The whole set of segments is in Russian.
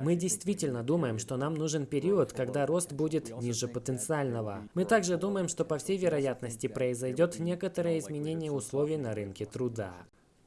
Мы действительно думаем, что нам нужен период, когда рост будет ниже потенциального. Мы также думаем, что по всей вероятности произойдет некоторое изменение условий на рынке труда.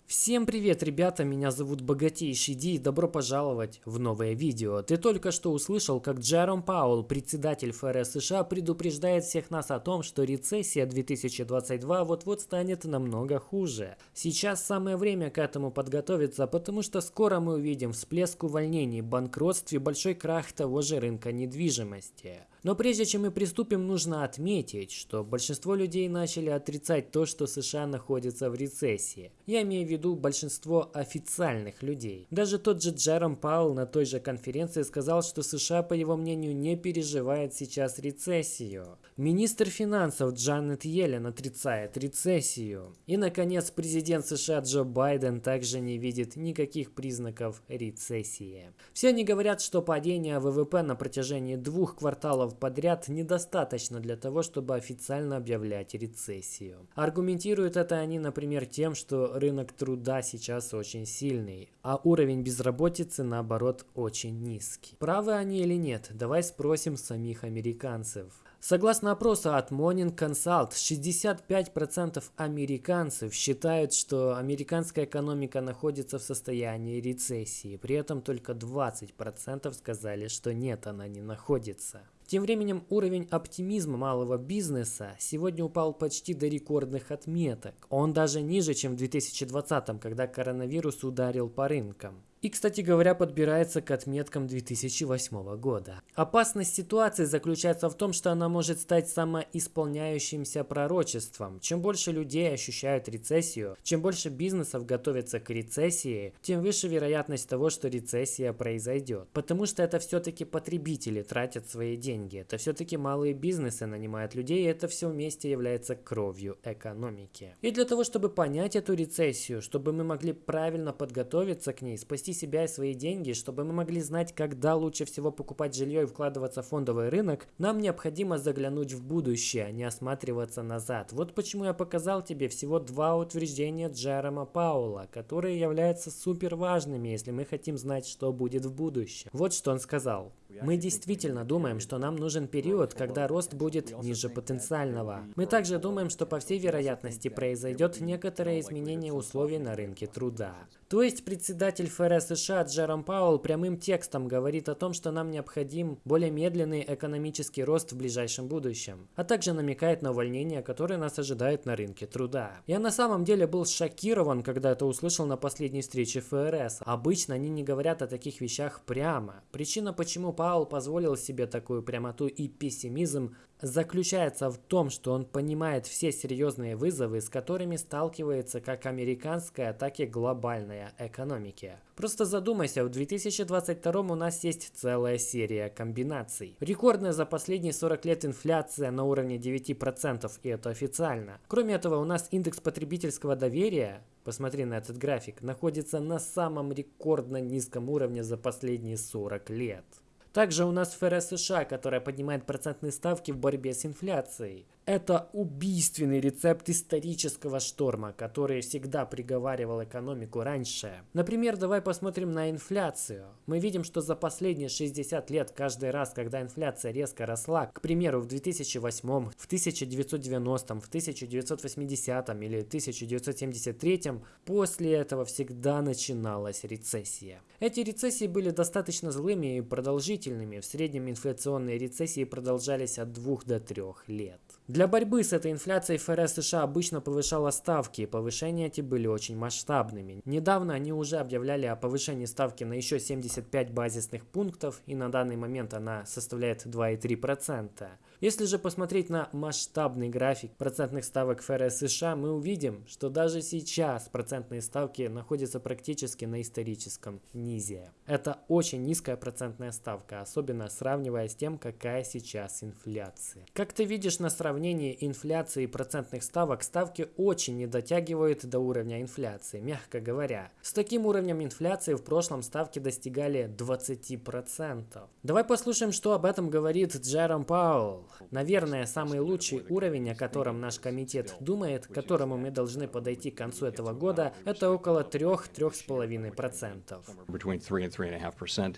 Всем привет, ребята, меня зовут Богатейший Ди и добро пожаловать в новое видео. Ты только что услышал, как Джером Пауэлл, председатель ФРС США, предупреждает всех нас о том, что рецессия 2022 вот-вот станет намного хуже. Сейчас самое время к этому подготовиться, потому что скоро мы увидим всплеск увольнений, банкротств и большой крах того же рынка недвижимости. Но прежде чем мы приступим, нужно отметить, что большинство людей начали отрицать то, что США находится в рецессии. Я имею в виду большинство официальных людей. Даже тот же Джером Паул на той же конференции сказал, что США, по его мнению, не переживает сейчас рецессию. Министр финансов Джанет Йеллен отрицает рецессию. И, наконец, президент США Джо Байден также не видит никаких признаков рецессии. Все они говорят, что падение ВВП на протяжении двух кварталов кварталов подряд недостаточно для того, чтобы официально объявлять рецессию. Аргументируют это они, например, тем, что рынок труда сейчас очень сильный, а уровень безработицы, наоборот, очень низкий. Правы они или нет? Давай спросим самих американцев. Согласно опросу от Morning Consult, 65% американцев считают, что американская экономика находится в состоянии рецессии. При этом только 20% сказали, что нет, она не находится. Тем временем уровень оптимизма малого бизнеса сегодня упал почти до рекордных отметок. Он даже ниже, чем в 2020, когда коронавирус ударил по рынкам. И, кстати говоря, подбирается к отметкам 2008 года. Опасность ситуации заключается в том, что она может стать самоисполняющимся пророчеством. Чем больше людей ощущают рецессию, чем больше бизнесов готовятся к рецессии, тем выше вероятность того, что рецессия произойдет. Потому что это все-таки потребители тратят свои деньги. Это все-таки малые бизнесы нанимают людей, и это все вместе является кровью экономики. И для того, чтобы понять эту рецессию, чтобы мы могли правильно подготовиться к ней, спасти себя и свои деньги, чтобы мы могли знать, когда лучше всего покупать жилье и вкладываться в фондовый рынок, нам необходимо заглянуть в будущее, а не осматриваться назад. Вот почему я показал тебе всего два утверждения Джерома Паула, которые являются супер важными, если мы хотим знать, что будет в будущем. Вот что он сказал. Мы действительно думаем, что нам нужен период, когда рост будет ниже потенциального. Мы также думаем, что по всей вероятности произойдет некоторое изменение условий на рынке труда. То есть председатель ФРС США Джером Пауэлл прямым текстом говорит о том, что нам необходим более медленный экономический рост в ближайшем будущем, а также намекает на увольнение, которое нас ожидает на рынке труда. Я на самом деле был шокирован, когда это услышал на последней встрече ФРС. Обычно они не говорят о таких вещах прямо. Причина, почему Паул позволил себе такую прямоту и пессимизм, заключается в том, что он понимает все серьезные вызовы, с которыми сталкивается как американская, так и глобальная экономики. Просто задумайся, в 2022 у нас есть целая серия комбинаций. Рекордная за последние 40 лет инфляция на уровне 9%, и это официально. Кроме этого, у нас индекс потребительского доверия посмотри на этот график, находится на самом рекордно низком уровне за последние 40 лет. Также у нас ФРС США, которая поднимает процентные ставки в борьбе с инфляцией. Это убийственный рецепт исторического шторма, который всегда приговаривал экономику раньше. Например, давай посмотрим на инфляцию. Мы видим, что за последние 60 лет каждый раз, когда инфляция резко росла, к примеру, в 2008, в 1990, в 1980 или 1973, после этого всегда начиналась рецессия. Эти рецессии были достаточно злыми и продолжительными. В среднем инфляционные рецессии продолжались от 2 до 3 лет. Для борьбы с этой инфляцией ФРС США обычно повышала ставки, и повышения эти были очень масштабными. Недавно они уже объявляли о повышении ставки на еще 75 базисных пунктов, и на данный момент она составляет 2,3%. Если же посмотреть на масштабный график процентных ставок ФРС США, мы увидим, что даже сейчас процентные ставки находятся практически на историческом низе. Это очень низкая процентная ставка, особенно сравнивая с тем, какая сейчас инфляция. Как ты видишь на сравнении инфляции и процентных ставок, ставки очень не дотягивают до уровня инфляции, мягко говоря. С таким уровнем инфляции в прошлом ставки достигали 20%. Давай послушаем, что об этом говорит Джером Пауэлл. Наверное, самый лучший уровень, о котором наш комитет думает, к которому мы должны подойти к концу этого года, это около 3-3,5%.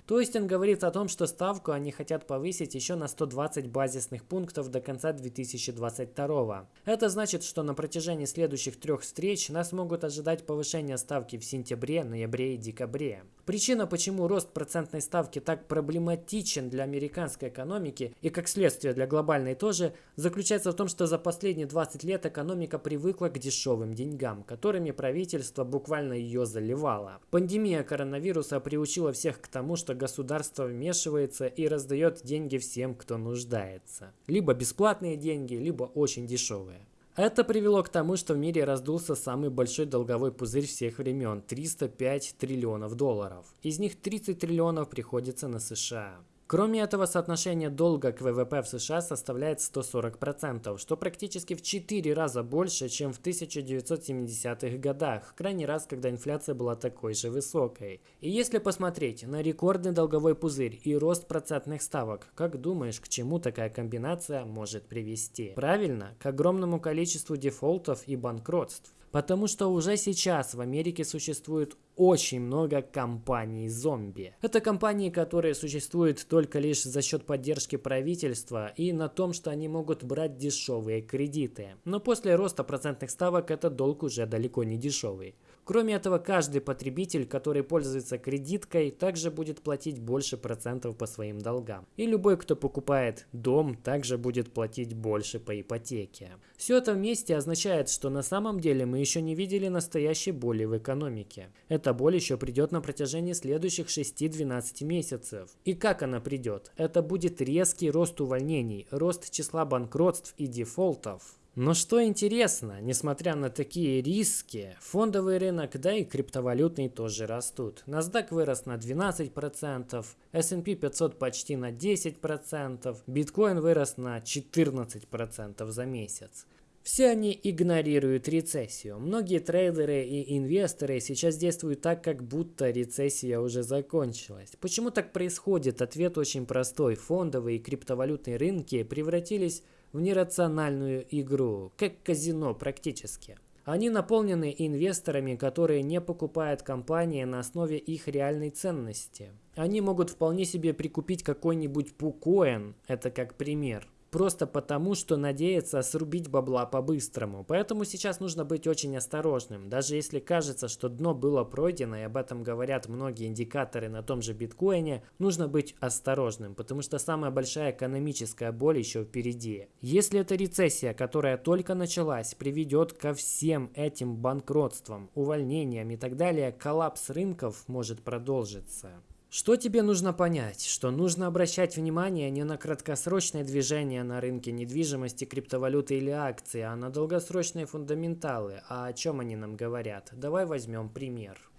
То есть он говорит о том, что ставку они хотят повысить еще на 120 базисных пунктов до конца 2022. Это значит, что на протяжении следующих трех встреч нас могут ожидать повышение ставки в сентябре, ноябре и декабре. Причина, почему рост процентной ставки так проблематичен для американской экономики и как следствие для глобальной тоже, заключается в том, что за последние 20 лет экономика привыкла к дешевым деньгам, которыми правительство буквально ее заливало. Пандемия коронавируса приучила всех к тому, что государство вмешивается и раздает деньги всем, кто нуждается. Либо бесплатные деньги, либо очень дешевые. Это привело к тому, что в мире раздулся самый большой долговой пузырь всех времен – 305 триллионов долларов. Из них 30 триллионов приходится на США. Кроме этого, соотношение долга к ВВП в США составляет 140%, что практически в 4 раза больше, чем в 1970-х годах, крайний раз, когда инфляция была такой же высокой. И если посмотреть на рекордный долговой пузырь и рост процентных ставок, как думаешь, к чему такая комбинация может привести? Правильно, к огромному количеству дефолтов и банкротств. Потому что уже сейчас в Америке существует очень много компаний-зомби. Это компании, которые существуют только лишь за счет поддержки правительства и на том, что они могут брать дешевые кредиты. Но после роста процентных ставок этот долг уже далеко не дешевый. Кроме этого, каждый потребитель, который пользуется кредиткой, также будет платить больше процентов по своим долгам. И любой, кто покупает дом, также будет платить больше по ипотеке. Все это вместе означает, что на самом деле мы еще не видели настоящей боли в экономике. Эта боль еще придет на протяжении следующих 6-12 месяцев. И как она придет? Это будет резкий рост увольнений, рост числа банкротств и дефолтов. Но что интересно, несмотря на такие риски, фондовый рынок, да и криптовалютный тоже растут. NASDAQ вырос на 12%, S&P 500 почти на 10%, биткоин вырос на 14% за месяц. Все они игнорируют рецессию. Многие трейдеры и инвесторы сейчас действуют так, как будто рецессия уже закончилась. Почему так происходит? Ответ очень простой. Фондовые и криптовалютные рынки превратились в нерациональную игру, как казино практически. Они наполнены инвесторами, которые не покупают компании на основе их реальной ценности. Они могут вполне себе прикупить какой-нибудь пукоин, это как пример, просто потому, что надеется срубить бабла по-быстрому. Поэтому сейчас нужно быть очень осторожным. Даже если кажется, что дно было пройдено, и об этом говорят многие индикаторы на том же биткоине, нужно быть осторожным, потому что самая большая экономическая боль еще впереди. Если эта рецессия, которая только началась, приведет ко всем этим банкротствам, увольнениям и так далее, коллапс рынков может продолжиться. Что тебе нужно понять? Что нужно обращать внимание не на краткосрочные движения на рынке недвижимости, криптовалюты или акции, а на долгосрочные фундаменталы. А о чем они нам говорят? Давай возьмем пример.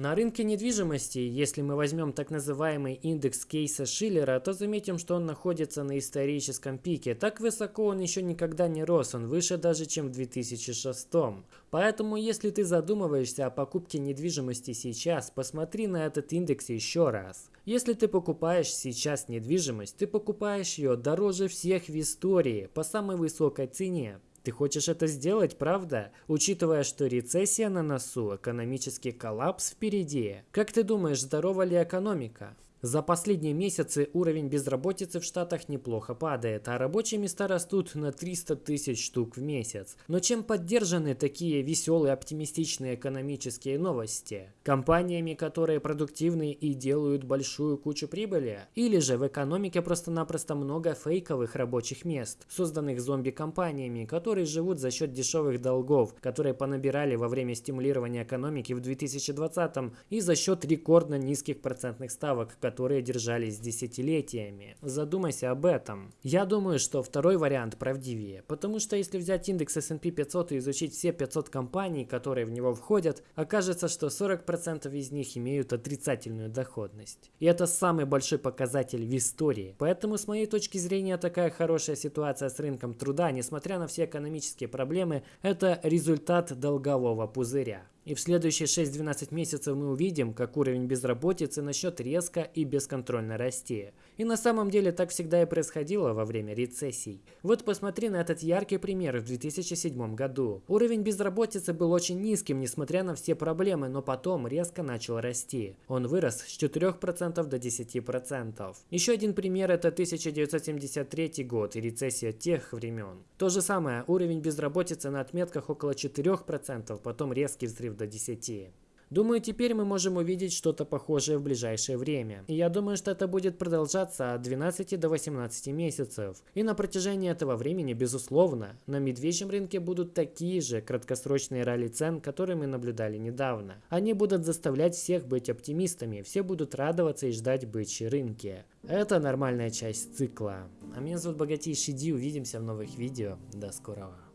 На рынке недвижимости, если мы возьмем так называемый индекс кейса Шиллера, то заметим, что он находится на историческом пике. Так высоко он еще никогда не рос, он выше даже, чем в 2006. Поэтому, если ты задумываешься о покупке недвижимости сейчас, посмотри на этот индекс еще раз. Если ты покупаешь сейчас недвижимость, ты покупаешь ее дороже всех в истории, по самой высокой цене. Ты хочешь это сделать, правда? Учитывая, что рецессия на носу, экономический коллапс впереди. Как ты думаешь, здорова ли экономика? За последние месяцы уровень безработицы в Штатах неплохо падает, а рабочие места растут на 300 тысяч штук в месяц. Но чем поддержаны такие веселые, оптимистичные экономические новости? Компаниями, которые продуктивны и делают большую кучу прибыли? Или же в экономике просто-напросто много фейковых рабочих мест, созданных зомби-компаниями, которые живут за счет дешевых долгов, которые понабирали во время стимулирования экономики в 2020 и за счет рекордно низких процентных ставок, которые держались десятилетиями. Задумайся об этом. Я думаю, что второй вариант правдивее, потому что если взять индекс S&P 500 и изучить все 500 компаний, которые в него входят, окажется, что 40% из них имеют отрицательную доходность. И это самый большой показатель в истории. Поэтому с моей точки зрения такая хорошая ситуация с рынком труда, несмотря на все экономические проблемы, это результат долгового пузыря. И в следующие 6-12 месяцев мы увидим, как уровень безработицы начнет резко и бесконтрольно расти. И на самом деле так всегда и происходило во время рецессий. Вот посмотри на этот яркий пример в 2007 году. Уровень безработицы был очень низким, несмотря на все проблемы, но потом резко начал расти. Он вырос с 4% до 10%. Еще один пример это 1973 год и рецессия тех времен. То же самое, уровень безработицы на отметках около 4%, потом резкий взрыв до 10. Думаю, теперь мы можем увидеть что-то похожее в ближайшее время. И я думаю, что это будет продолжаться от 12 до 18 месяцев. И на протяжении этого времени, безусловно, на медвежьем рынке будут такие же краткосрочные ралли цен, которые мы наблюдали недавно. Они будут заставлять всех быть оптимистами, все будут радоваться и ждать бычьи рынки. Это нормальная часть цикла. А меня зовут Богатейший Ди, увидимся в новых видео. До скорого.